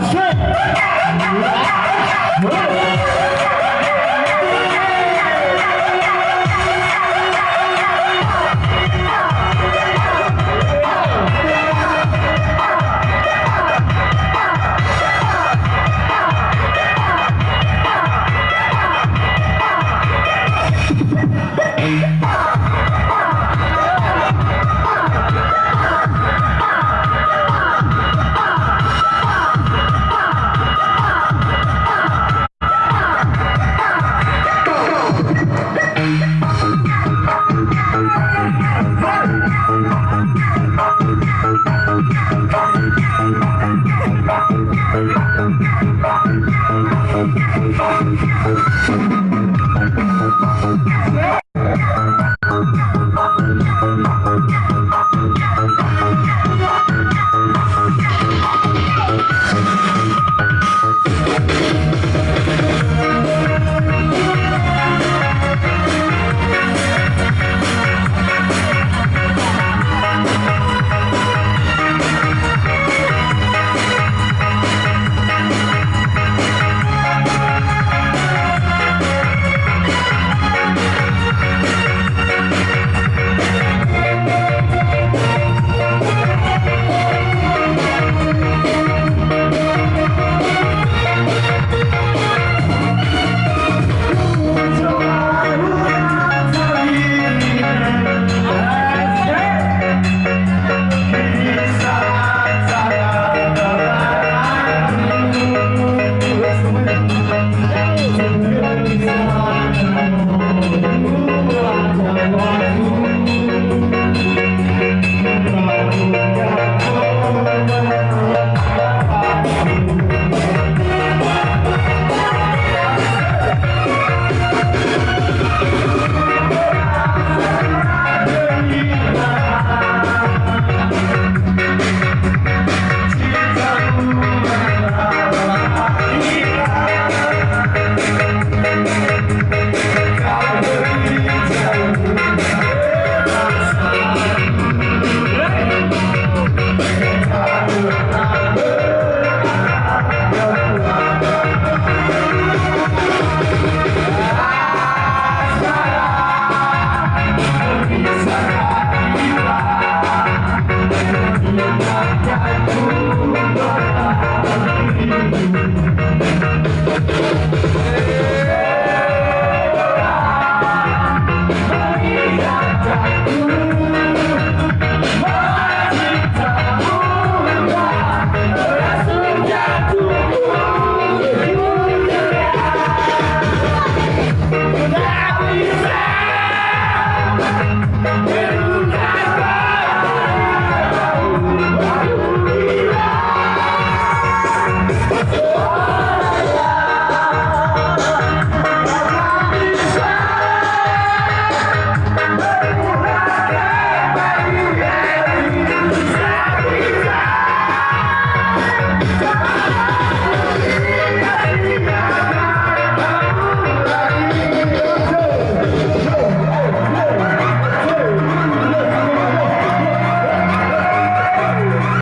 Australia. You.